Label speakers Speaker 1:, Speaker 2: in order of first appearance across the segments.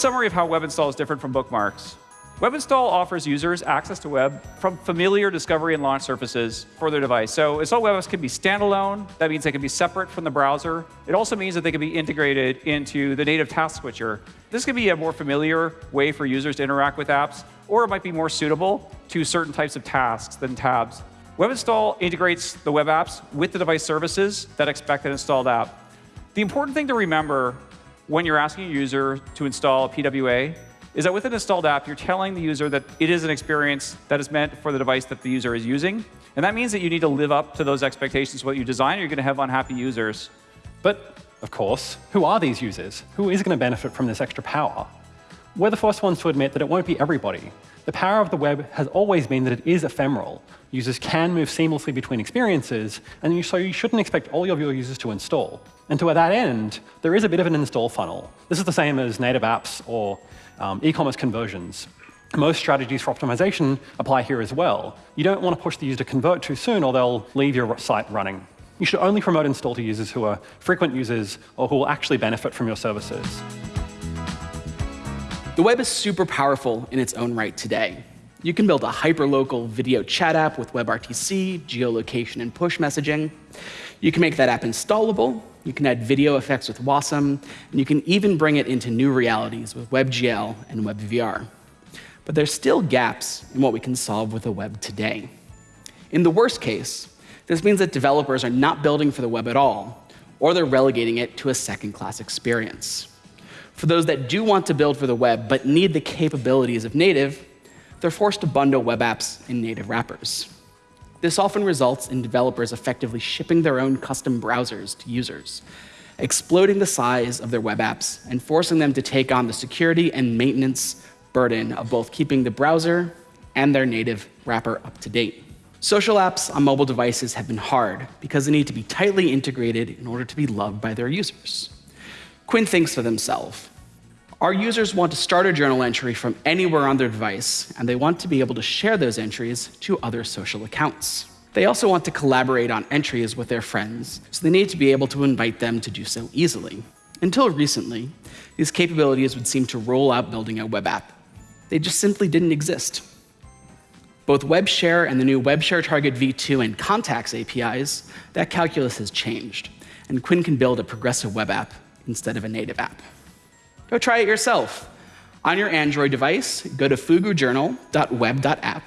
Speaker 1: summary of how web install is different from bookmarks. Web install offers users access to web from familiar discovery and launch surfaces for their device. So install web apps can be standalone. That means they can be separate from the browser. It also means that they can be integrated into the native task switcher. This can be a more familiar way for users to interact with apps, or it might be more suitable to certain types of tasks than tabs. Web install integrates the web apps with the device services that expect an installed app. The important thing to remember when you're asking a user to install a PWA is that with an installed app, you're telling the user that it is an experience that is meant for the device that the user is using. And that means that you need to live up to those expectations what you design, you're going to have unhappy users.
Speaker 2: But, of course, who are these users? Who is going to benefit from this extra power? We're the first ones to admit that it won't be everybody. The power of the web has always been that it is ephemeral. Users can move seamlessly between experiences, and so you shouldn't expect all of your users to install. And to that end, there is a bit of an install funnel. This is the same as native apps or um, e-commerce conversions. Most strategies for optimization apply here as well. You don't want to push the user to convert too soon, or they'll leave your site running. You should only promote install to users who are frequent users or who will actually benefit from your services.
Speaker 3: The web is super powerful in its own right today. You can build a hyperlocal video chat app with WebRTC, geolocation, and push messaging. You can make that app installable. You can add video effects with Wasm. And you can even bring it into new realities with WebGL and WebVR. But there's still gaps in what we can solve with the web today. In the worst case, this means that developers are not building for the web at all, or they're relegating it to a second-class experience. For those that do want to build for the web but need the capabilities of native, they're forced to bundle web apps in native wrappers. This often results in developers effectively shipping their own custom browsers to users, exploding the size of their web apps and forcing them to take on the security and maintenance burden of both keeping the browser and their native wrapper up to date. Social apps on mobile devices have been hard because they need to be tightly integrated in order to be loved by their users. Quinn thinks for themselves, our users want to start a journal entry from anywhere on their device, and they want to be able to share those entries to other social accounts. They also want to collaborate on entries with their friends, so they need to be able to invite them to do so easily. Until recently, these capabilities would seem to roll out building a web app. They just simply didn't exist. Both WebShare and the new WebShare Target v2 and Contacts APIs, that calculus has changed, and Quinn can build a progressive web app instead of a native app. Go try it yourself. On your Android device, go to fugujournal.web.app,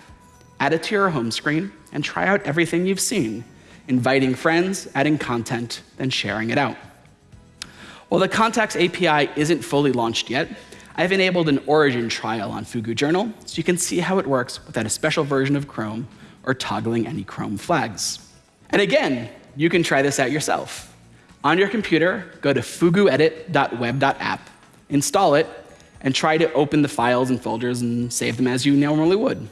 Speaker 3: add it to your home screen, and try out everything you've seen, inviting friends, adding content, then sharing it out. While the Contacts API isn't fully launched yet, I've enabled an origin trial on Fugu Journal so you can see how it works without a special version of Chrome or toggling any Chrome flags. And again, you can try this out yourself. On your computer, go to fuguedit.web.app install it, and try to open the files and folders and save them as you normally would.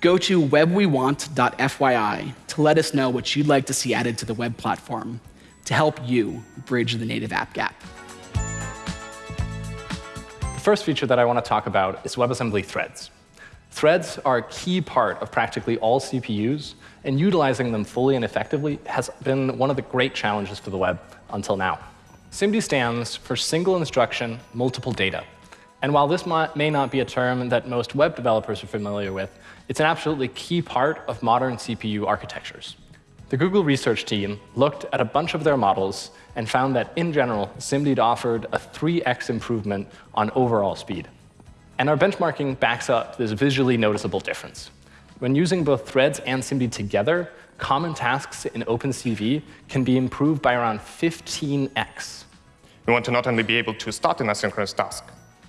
Speaker 3: Go to webwewant.fyi to let us know what you'd like to see added to the web platform to help you bridge the native app gap.
Speaker 4: The first feature that I want to talk about is WebAssembly threads. Threads are a key part of practically all CPUs, and utilizing them fully and effectively has been one of the great challenges for the web until now. SIMD stands for Single Instruction, Multiple Data. And while this may not be a term that most web developers are familiar with, it's an absolutely key part of modern CPU architectures. The Google research team looked at a bunch of their models and found that, in general, SIMD offered a 3x improvement on overall speed. And our benchmarking backs up this visually noticeable difference. When using both threads and SIMD together, common tasks in OpenCV can be improved by around 15x.
Speaker 5: We want to not only be able to start an asynchronous task,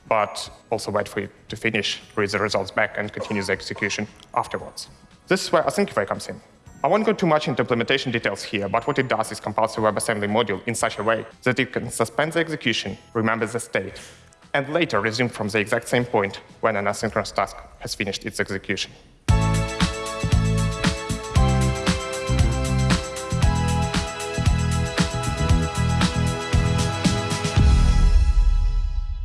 Speaker 5: but also wait for it to finish, read the results back, and continue the execution afterwards. This is where Asyncify comes in. I won't go too much into implementation details here, but what it does is compiles the WebAssembly module in such a way that it can suspend the execution, remember the state, and later resume from the exact same point when an asynchronous task has finished its execution.